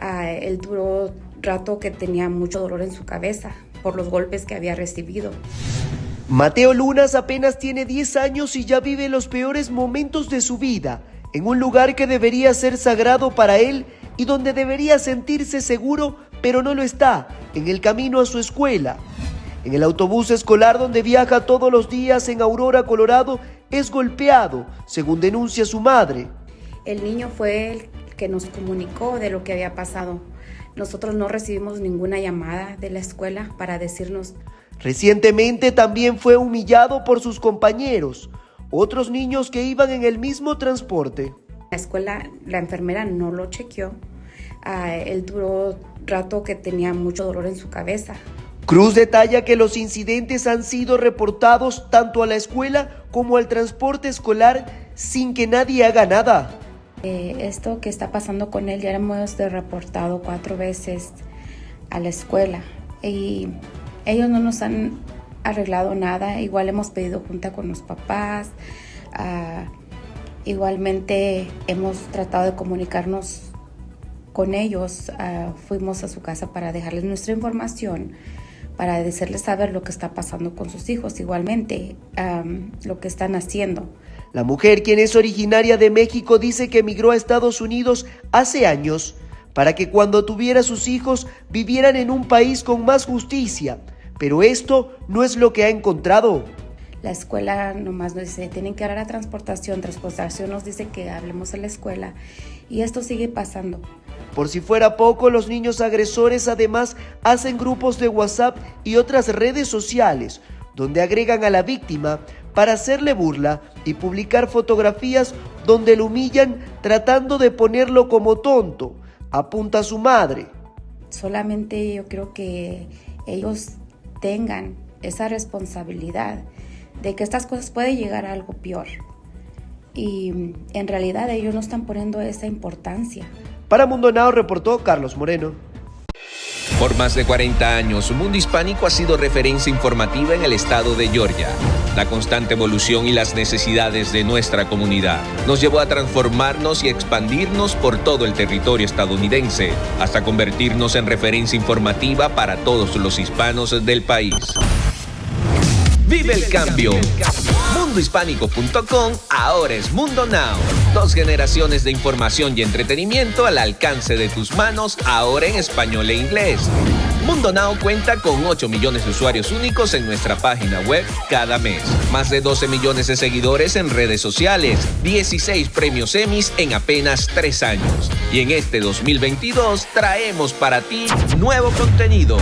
Ah, él duró rato que tenía mucho dolor en su cabeza por los golpes que había recibido. Mateo Lunas apenas tiene 10 años y ya vive los peores momentos de su vida, en un lugar que debería ser sagrado para él y donde debería sentirse seguro, pero no lo está, en el camino a su escuela. En el autobús escolar donde viaja todos los días en Aurora, Colorado, es golpeado, según denuncia su madre. El niño fue el que nos comunicó de lo que había pasado. Nosotros no recibimos ninguna llamada de la escuela para decirnos. Recientemente también fue humillado por sus compañeros, otros niños que iban en el mismo transporte. La escuela, la enfermera no lo chequeó. Ah, él duró rato que tenía mucho dolor en su cabeza. Cruz detalla que los incidentes han sido reportados tanto a la escuela como al transporte escolar sin que nadie haga nada. Eh, esto que está pasando con él ya hemos reportado cuatro veces a la escuela y ellos no nos han arreglado nada. Igual hemos pedido junta con los papás. Ah, igualmente hemos tratado de comunicarnos con ellos. Ah, fuimos a su casa para dejarles nuestra información, para decirles saber lo que está pasando con sus hijos, igualmente lo que están haciendo. La mujer, quien es originaria de México, dice que emigró a Estados Unidos hace años para que cuando tuviera sus hijos vivieran en un país con más justicia. Pero esto no es lo que ha encontrado. La escuela nomás nos dice, tienen que dar a transportación, transportación nos dice que hablemos a la escuela y esto sigue pasando. Por si fuera poco, los niños agresores además hacen grupos de WhatsApp y otras redes sociales donde agregan a la víctima para hacerle burla y publicar fotografías donde lo humillan tratando de ponerlo como tonto, apunta su madre. Solamente yo creo que ellos tengan esa responsabilidad de que estas cosas pueden llegar a algo peor. Y en realidad ellos no están poniendo esa importancia. Para Mundo Now reportó Carlos Moreno. Por más de 40 años, Mundo Hispánico ha sido referencia informativa en el estado de Georgia. La constante evolución y las necesidades de nuestra comunidad nos llevó a transformarnos y expandirnos por todo el territorio estadounidense, hasta convertirnos en referencia informativa para todos los hispanos del país. Vive el cambio. Mundohispánico.com ahora es Mundo Now. Dos generaciones de información y entretenimiento al alcance de tus manos, ahora en español e inglés. Mundo Now cuenta con 8 millones de usuarios únicos en nuestra página web cada mes. Más de 12 millones de seguidores en redes sociales. 16 premios Emmys en apenas 3 años. Y en este 2022 traemos para ti nuevo contenido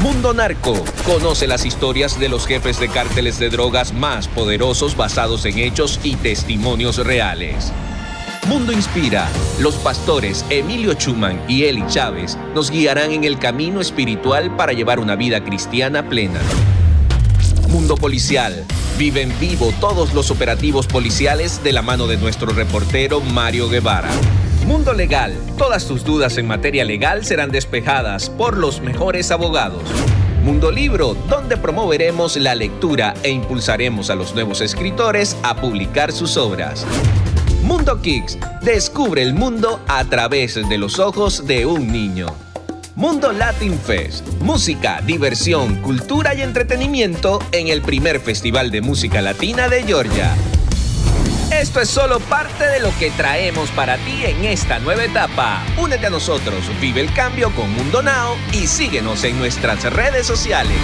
Mundo Narco. Conoce las historias de los jefes de cárteles de drogas más poderosos basados en hechos y testimonios reales. Mundo Inspira. Los pastores Emilio Chuman y Eli Chávez nos guiarán en el camino espiritual para llevar una vida cristiana plena. Mundo Policial. Vive en vivo todos los operativos policiales de la mano de nuestro reportero Mario Guevara. Mundo Legal. Todas tus dudas en materia legal serán despejadas por los mejores abogados. Mundo Libro, donde promoveremos la lectura e impulsaremos a los nuevos escritores a publicar sus obras. Mundo Kicks, descubre el mundo a través de los ojos de un niño. Mundo Latin Fest, música, diversión, cultura y entretenimiento en el primer Festival de Música Latina de Georgia. Esto es solo parte de lo que traemos para ti en esta nueva etapa. Únete a nosotros, vive el cambio con Mundo Now y síguenos en nuestras redes sociales.